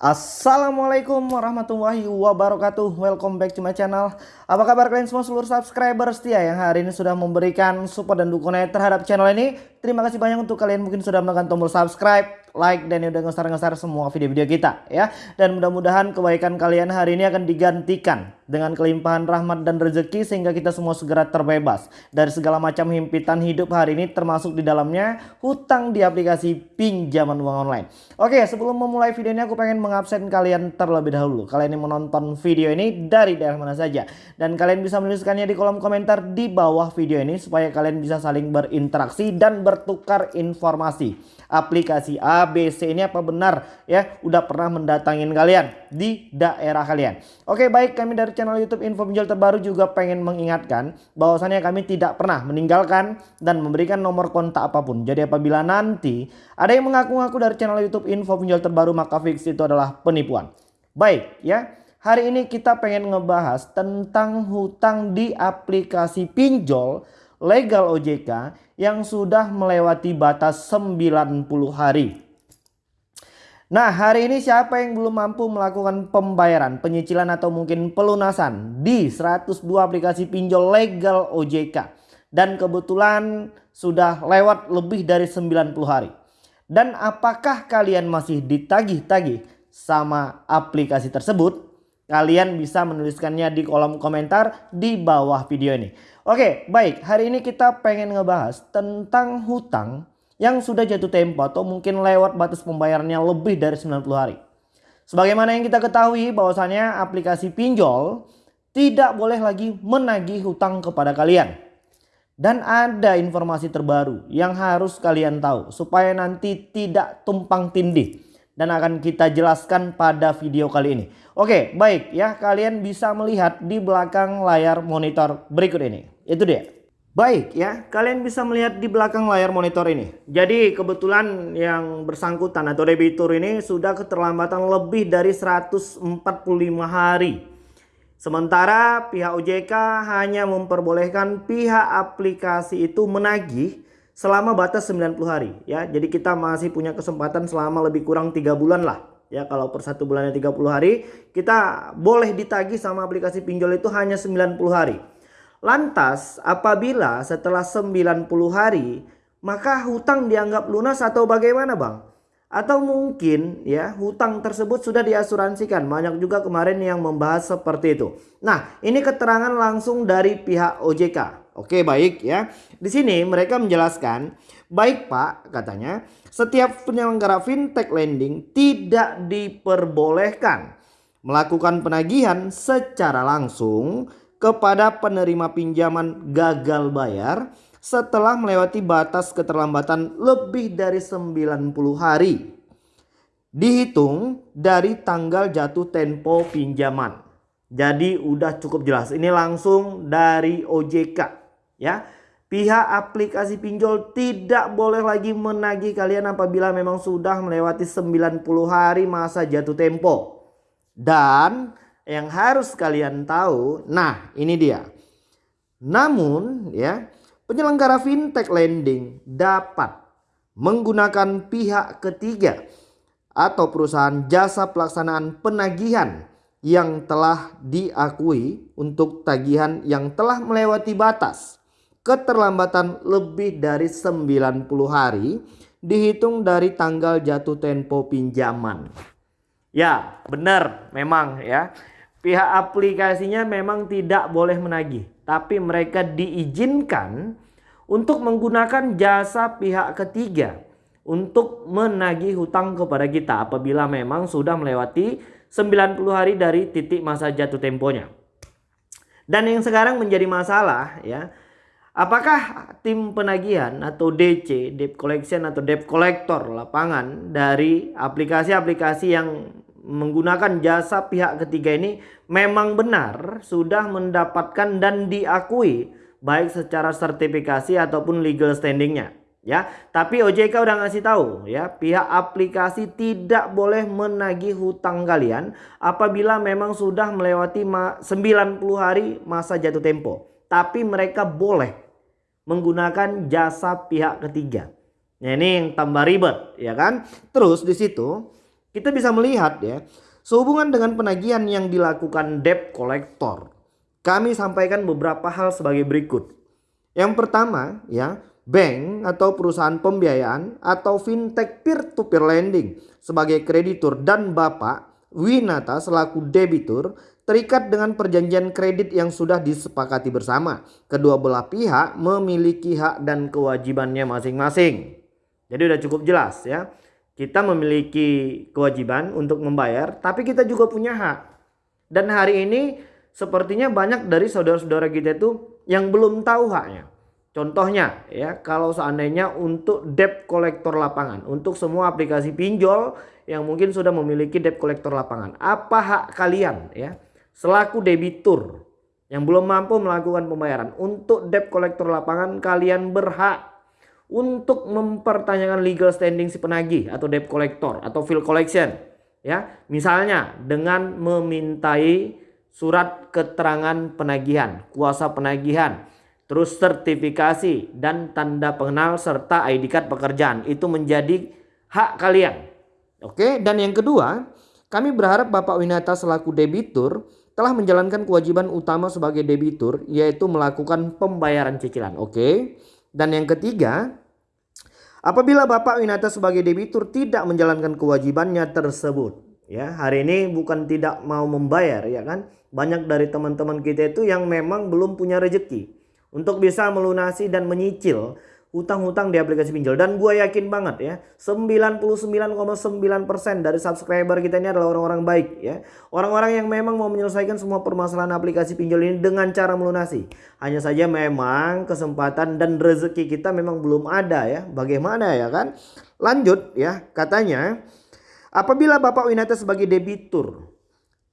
Assalamualaikum warahmatullahi wabarakatuh. Welcome back to my channel. Apa kabar kalian semua seluruh subscriber setia Yang hari ini sudah memberikan support dan dukungan terhadap channel ini. Terima kasih banyak untuk kalian mungkin sudah menekan tombol subscribe Like dan udah ngesar-ngesar semua video-video kita ya Dan mudah-mudahan kebaikan kalian hari ini akan digantikan Dengan kelimpahan rahmat dan rezeki Sehingga kita semua segera terbebas Dari segala macam himpitan hidup hari ini Termasuk di dalamnya hutang di aplikasi pinjaman uang online Oke sebelum memulai video ini aku pengen mengabsen kalian terlebih dahulu. Kalian yang menonton video ini dari daerah mana saja. Dan kalian bisa menuliskannya di kolom komentar di bawah video ini supaya kalian bisa saling berinteraksi dan bertukar informasi. Aplikasi ABC ini apa benar ya udah pernah mendatangin kalian di daerah kalian. Oke baik kami dari channel YouTube Info Pinjol Terbaru juga pengen mengingatkan bahwasannya kami tidak pernah meninggalkan dan memberikan nomor kontak apa pun. Jadi apabila nanti ada yang mengaku-ngaku dari channel YouTube Info Pinjol Terbaru maka fix itu adalah penipuan. Baik ya, hari ini kita pengen ngebahas tentang hutang di aplikasi pinjol legal OJK yang sudah melewati batas 90 hari. Nah hari ini siapa yang belum mampu melakukan pembayaran, penyicilan atau mungkin pelunasan di 102 aplikasi pinjol legal OJK. Dan kebetulan sudah lewat lebih dari 90 hari. Dan apakah kalian masih ditagih-tagih sama aplikasi tersebut, kalian bisa menuliskannya di kolom komentar di bawah video ini. Oke, baik. Hari ini kita pengen ngebahas tentang hutang yang sudah jatuh tempo atau mungkin lewat batas pembayarannya lebih dari 90 hari. Sebagaimana yang kita ketahui bahwasanya aplikasi pinjol tidak boleh lagi menagih hutang kepada kalian. Dan ada informasi terbaru yang harus kalian tahu supaya nanti tidak tumpang tindih dan akan kita jelaskan pada video kali ini. Oke, baik ya, kalian bisa melihat di belakang layar monitor berikut ini. Itu dia. Baik ya, kalian bisa melihat di belakang layar monitor ini. Jadi kebetulan yang bersangkutan atau debitur ini sudah keterlambatan lebih dari 145 hari. Sementara pihak OJK hanya memperbolehkan pihak aplikasi itu menagih selama batas 90 hari ya. Jadi kita masih punya kesempatan selama lebih kurang tiga bulan lah. Ya kalau per satu bulannya 30 hari kita boleh ditagih sama aplikasi pinjol itu hanya 90 hari. Lantas apabila setelah 90 hari maka hutang dianggap lunas atau bagaimana bang? Atau mungkin ya hutang tersebut sudah diasuransikan. Banyak juga kemarin yang membahas seperti itu. Nah ini keterangan langsung dari pihak OJK. Oke baik ya. Di sini mereka menjelaskan, baik Pak katanya, setiap penyelenggara fintech lending tidak diperbolehkan melakukan penagihan secara langsung kepada penerima pinjaman gagal bayar setelah melewati batas keterlambatan lebih dari 90 hari. Dihitung dari tanggal jatuh tempo pinjaman. Jadi udah cukup jelas. Ini langsung dari OJK ya. Pihak aplikasi pinjol tidak boleh lagi menagih kalian apabila memang sudah melewati 90 hari masa jatuh tempo. Dan yang harus kalian tahu, nah ini dia. Namun ya, penyelenggara fintech lending dapat menggunakan pihak ketiga atau perusahaan jasa pelaksanaan penagihan yang telah diakui untuk tagihan yang telah melewati batas keterlambatan lebih dari 90 hari dihitung dari tanggal jatuh tempo pinjaman. Ya benar memang ya pihak aplikasinya memang tidak boleh menagih tapi mereka diizinkan untuk menggunakan jasa pihak ketiga untuk menagih hutang kepada kita apabila memang sudah melewati 90 hari dari titik masa jatuh temponya. Dan yang sekarang menjadi masalah ya Apakah tim penagihan atau DC, debt collection atau debt collector lapangan dari aplikasi-aplikasi yang menggunakan jasa pihak ketiga ini memang benar sudah mendapatkan dan diakui baik secara sertifikasi ataupun legal standingnya? Ya tapi OJK udah ngasih tahu ya pihak aplikasi tidak boleh menagih hutang kalian apabila memang sudah melewati 90 hari masa jatuh tempo tapi mereka boleh menggunakan jasa pihak ketiga. Nah, ini yang tambah ribet, ya kan? Terus di situ kita bisa melihat ya, sehubungan dengan penagihan yang dilakukan debt collector. Kami sampaikan beberapa hal sebagai berikut. Yang pertama ya, bank atau perusahaan pembiayaan atau fintech peer-to-peer lending sebagai kreditur dan Bapak Winata selaku debitur terikat dengan perjanjian kredit yang sudah disepakati bersama. Kedua belah pihak memiliki hak dan kewajibannya masing-masing. Jadi udah cukup jelas ya. Kita memiliki kewajiban untuk membayar, tapi kita juga punya hak. Dan hari ini sepertinya banyak dari saudara-saudara kita itu yang belum tahu haknya. Contohnya ya, kalau seandainya untuk debt kolektor lapangan, untuk semua aplikasi pinjol yang mungkin sudah memiliki debt kolektor lapangan, apa hak kalian ya selaku debitur yang belum mampu melakukan pembayaran untuk debt kolektor lapangan kalian berhak untuk mempertanyakan legal standing si penagih atau debt collector atau bill collection ya. Misalnya dengan memintai surat keterangan penagihan kuasa penagihan terus sertifikasi dan tanda pengenal serta ID card pekerjaan. Itu menjadi hak kalian. Oke dan yang kedua kami berharap Bapak Winata selaku debitur telah menjalankan kewajiban utama sebagai debitur yaitu melakukan pembayaran cicilan oke dan yang ketiga Apabila Bapak Winata sebagai debitur tidak menjalankan kewajibannya tersebut, ya hari ini bukan tidak mau membayar, ya kan? Banyak dari teman-teman kita itu yang memang belum punya rezeki untuk bisa melunasi dan menyicil hutang-hutang di aplikasi pinjol. Dan gue yakin banget ya 99,9% dari subscriber kita ini adalah orang-orang baik ya. Orang-orang yang memang mau menyelesaikan semua permasalahan aplikasi pinjol ini dengan cara melunasi. Hanya saja memang kesempatan dan rezeki kita memang belum ada ya. Bagaimana ya kan? Lanjut ya katanya apabila Bapak Winata sebagai debitur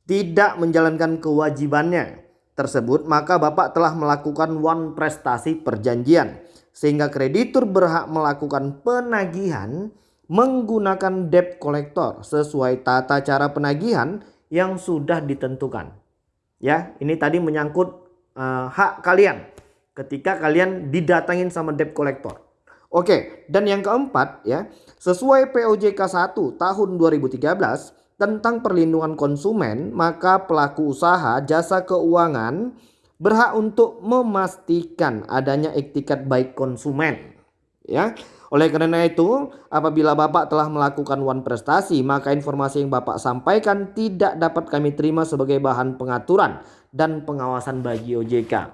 tidak menjalankan kewajibannya tersebut maka Bapak telah melakukan one prestasi perjanjian sehingga kreditur berhak melakukan penagihan menggunakan debt collector sesuai tata cara penagihan yang sudah ditentukan. Ya, ini tadi menyangkut uh, hak kalian ketika kalian didatangin sama debt collector. Oke, dan yang keempat ya, sesuai POJK 1 tahun 2013 tentang perlindungan konsumen, maka pelaku usaha jasa keuangan berhak untuk memastikan adanya etikat baik konsumen. Ya. Oleh karena itu, apabila Bapak telah melakukan one prestasi, maka informasi yang Bapak sampaikan tidak dapat kami terima sebagai bahan pengaturan dan pengawasan bagi OJK.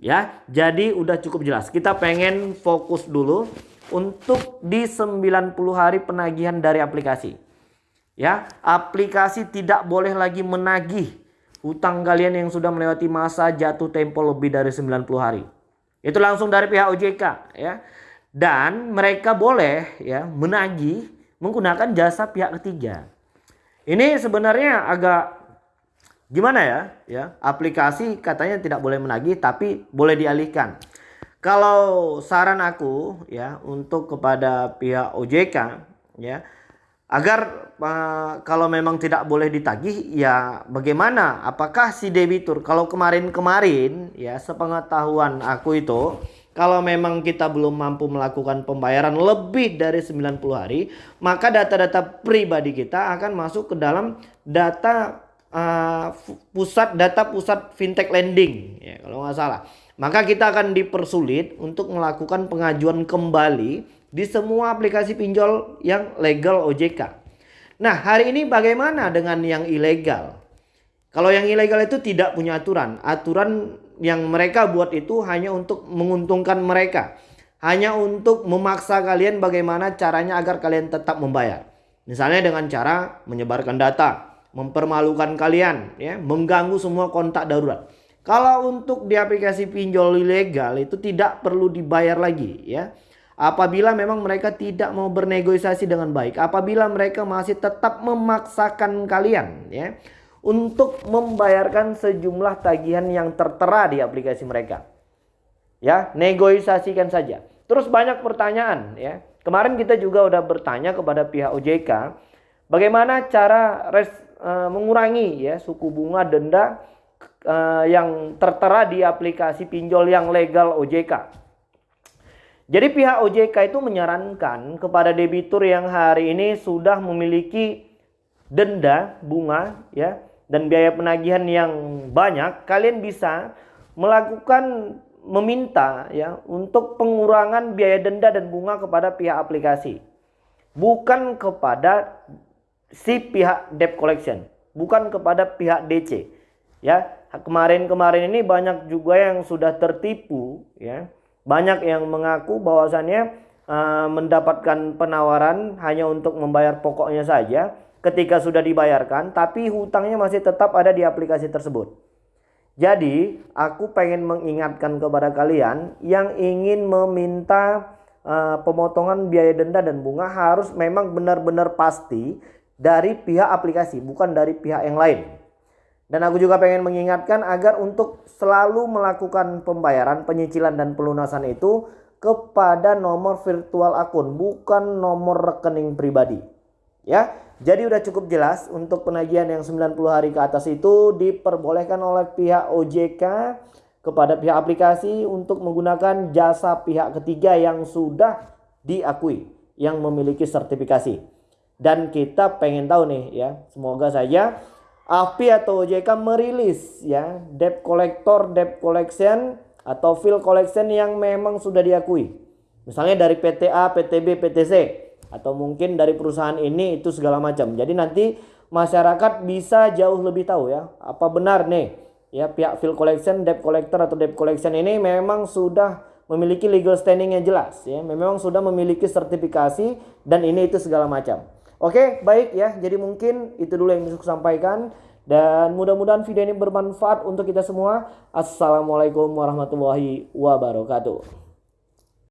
Ya, jadi udah cukup jelas. Kita pengen fokus dulu untuk di 90 hari penagihan dari aplikasi. Ya, aplikasi tidak boleh lagi menagih Hutang kalian yang sudah melewati masa jatuh tempo lebih dari 90 hari. Itu langsung dari pihak OJK ya. Dan mereka boleh ya menagih menggunakan jasa pihak ketiga. Ini sebenarnya agak gimana ya? Ya, aplikasi katanya tidak boleh menagih tapi boleh dialihkan. Kalau saran aku ya untuk kepada pihak OJK ya agar uh, kalau memang tidak boleh ditagih ya bagaimana? Apakah si debitur kalau kemarin-kemarin ya sepengetahuan aku itu kalau memang kita belum mampu melakukan pembayaran lebih dari 90 hari maka data-data pribadi kita akan masuk ke dalam data uh, pusat data pusat fintech lending ya kalau nggak salah. Maka kita akan dipersulit untuk melakukan pengajuan kembali di semua aplikasi pinjol yang legal OJK. Nah, hari ini bagaimana dengan yang ilegal? Kalau yang ilegal itu tidak punya aturan. Aturan yang mereka buat itu hanya untuk menguntungkan mereka. Hanya untuk memaksa kalian bagaimana caranya agar kalian tetap membayar. Misalnya dengan cara menyebarkan data, mempermalukan kalian, ya, mengganggu semua kontak darurat. Kalau untuk di aplikasi pinjol ilegal itu tidak perlu dibayar lagi, ya. Apabila memang mereka tidak mau bernegosiasi dengan baik, apabila mereka masih tetap memaksakan kalian ya untuk membayarkan sejumlah tagihan yang tertera di aplikasi mereka. Ya, negosiasikan saja. Terus banyak pertanyaan ya. Kemarin kita juga udah bertanya kepada pihak OJK bagaimana cara res, e, mengurangi ya suku bunga denda e, yang tertera di aplikasi pinjol yang legal OJK. Jadi pihak OJK itu menyarankan kepada debitur yang hari ini sudah memiliki denda, bunga ya dan biaya penagihan yang banyak, kalian bisa melakukan meminta ya untuk pengurangan biaya denda dan bunga kepada pihak aplikasi. Bukan kepada si pihak debt collection, bukan kepada pihak DC. Ya, kemarin-kemarin ini banyak juga yang sudah tertipu ya. Banyak yang mengaku bahwasannya uh, mendapatkan penawaran hanya untuk membayar pokoknya saja ketika sudah dibayarkan tapi hutangnya masih tetap ada di aplikasi tersebut. Jadi, aku pengen mengingatkan kepada kalian yang ingin meminta uh, pemotongan biaya denda dan bunga harus memang benar-benar pasti dari pihak aplikasi, bukan dari pihak yang lain. Dan aku juga pengen mengingatkan agar untuk selalu melakukan pembayaran, penyicilan dan pelunasan itu kepada nomor virtual akun, bukan nomor rekening pribadi. Ya, jadi udah cukup jelas untuk penagihan yang 90 hari ke atas itu diperbolehkan oleh pihak OJK kepada pihak aplikasi untuk menggunakan jasa pihak ketiga yang sudah diakui yang memiliki sertifikasi. Dan kita pengen tahu nih ya, semoga saja AFPI atau OJK merilis ya debt collector, debt collection atau fill collection yang memang sudah diakui. Misalnya dari PTA, PTB, PTC atau mungkin dari perusahaan ini itu segala macam. Jadi nanti masyarakat bisa jauh lebih tahu ya apa benar nih ya pihak field collection, debt collector atau debt collection ini memang sudah memiliki legal standing yang jelas ya, memang sudah memiliki sertifikasi dan ini itu segala macam. Oke, baik ya. Jadi mungkin itu dulu yang bisa saya sampaikan dan mudah-mudahan video ini bermanfaat untuk kita semua. Assalamualaikum warahmatullahi wabarakatuh.